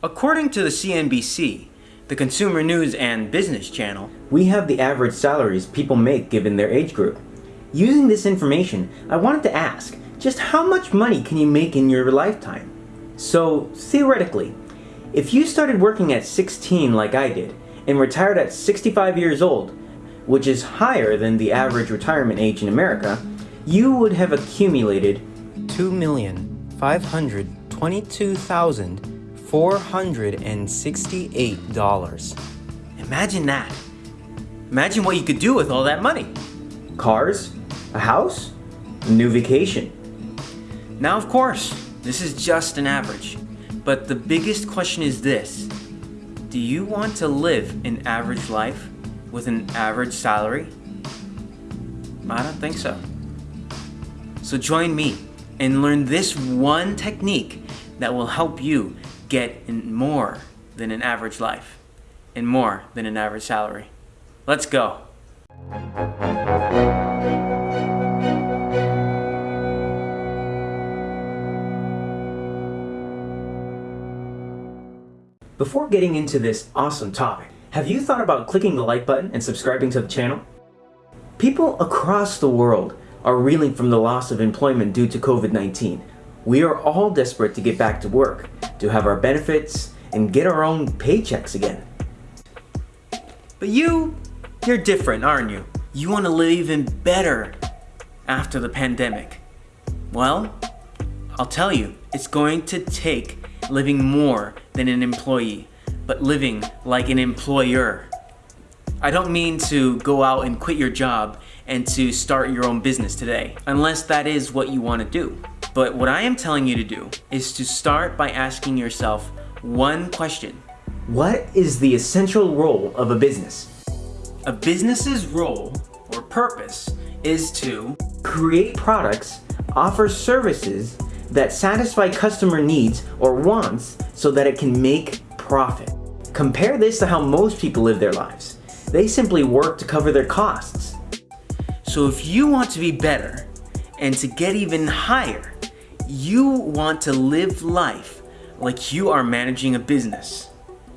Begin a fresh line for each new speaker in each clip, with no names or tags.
According to the CNBC, the Consumer News and Business Channel,
we have the average salaries people make given their age group. Using this information, I wanted to ask, just how much money can you make in your lifetime? So, theoretically, if you started working at 16 like I did, and retired at 65 years old, which is higher than the average retirement age in America, you would have accumulated $2,522,468.
Imagine that. Imagine what you could do with all that money.
Cars, a house, a new vacation.
Now, of course, this is just an average. But the biggest question is this. Do you want to live an average life with an average salary? I don't think so. So join me and learn this one technique that will help you get in more than an average life and more than an average salary. Let's go.
Before getting into this awesome topic, have you thought about clicking the like button and subscribing to the channel? People across the world are reeling from the loss of employment due to COVID-19. We are all desperate to get back to work, to have our benefits, and get our own paychecks again.
But you, you're different, aren't you? You want to live even better after the pandemic. Well, I'll tell you, it's going to take living more than an employee, but living like an employer. I don't mean to go out and quit your job and to start your own business today, unless that is what you want to do. But what I am telling you to do is to start by asking yourself one question.
What is the essential role of a business?
A business's role or purpose is to
create products, offer services that satisfy customer needs or wants so that it can make profit. Compare this to how most people live their lives. They simply work to cover their costs.
So if you want to be better and to get even higher, you want to live life like you are managing a business.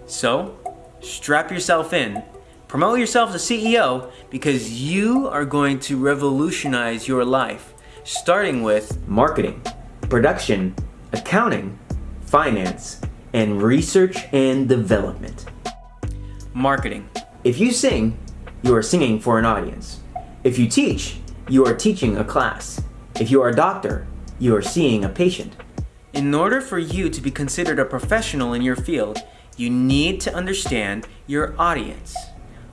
So strap yourself in, promote yourself as CEO because you are going to revolutionize your life starting with
marketing production, accounting, finance, and research and development.
Marketing.
If you sing, you are singing for an audience. If you teach, you are teaching a class. If you are a doctor, you are seeing a patient.
In order for you to be considered a professional in your field, you need to understand your audience.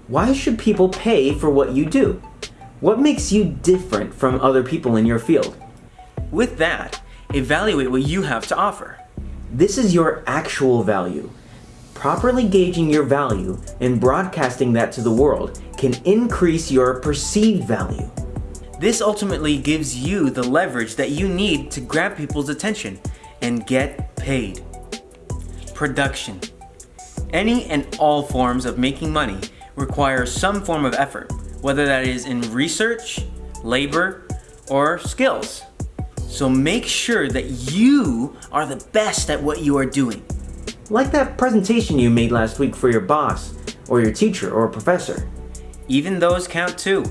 Why should people pay for what you do? What makes you different from other people in your field?
With that, Evaluate what you have to offer.
This is your actual value. Properly gauging your value and broadcasting that to the world can increase your perceived value.
This ultimately gives you the leverage that you need to grab people's attention and get paid. Production. Any and all forms of making money require some form of effort, whether that is in research, labor, or skills. So make sure that you are the best at what you are doing.
Like that presentation you made last week for your boss, or your teacher, or professor.
Even those count too.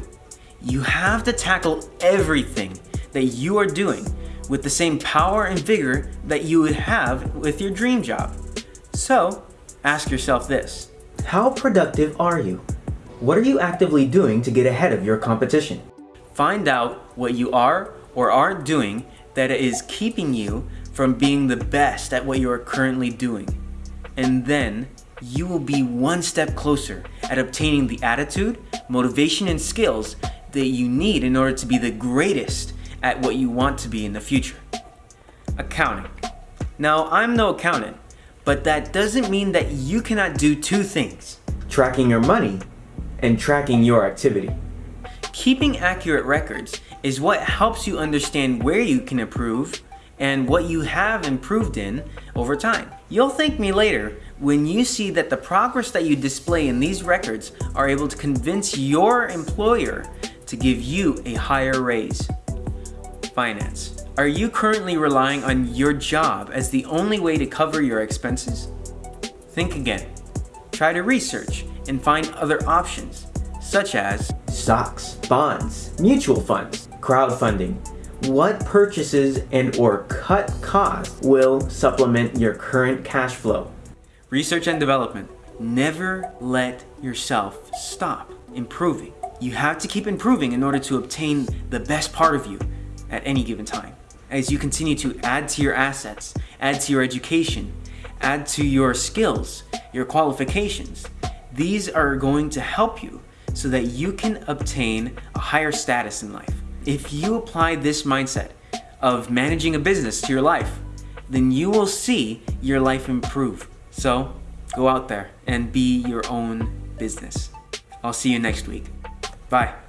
You have to tackle everything that you are doing with the same power and vigor that you would have with your dream job. So, ask yourself this.
How productive are you? What are you actively doing to get ahead of your competition?
Find out what you are or aren't doing that is keeping you from being the best at what you are currently doing. And then you will be one step closer at obtaining the attitude, motivation, and skills that you need in order to be the greatest at what you want to be in the future. Accounting. Now, I'm no accountant, but that doesn't mean that you cannot do two things.
Tracking your money and tracking your activity.
Keeping accurate records is what helps you understand where you can improve and what you have improved in over time. You'll thank me later when you see that the progress that you display in these records are able to convince your employer to give you a higher raise. Finance. Are you currently relying on your job as the only way to cover your expenses? Think again. Try to research and find other options, such as
stocks, bonds, mutual funds, crowdfunding. What purchases and or cut costs will supplement your current cash flow?
research and development. Never let yourself stop improving. You have to keep improving in order to obtain the best part of you at any given time. As you continue to add to your assets, add to your education, add to your skills, your qualifications, these are going to help you so that you can obtain a higher status in life. If you apply this mindset of managing a business to your life, then you will see your life improve. So go out there and be your own business. I'll see you next week. Bye.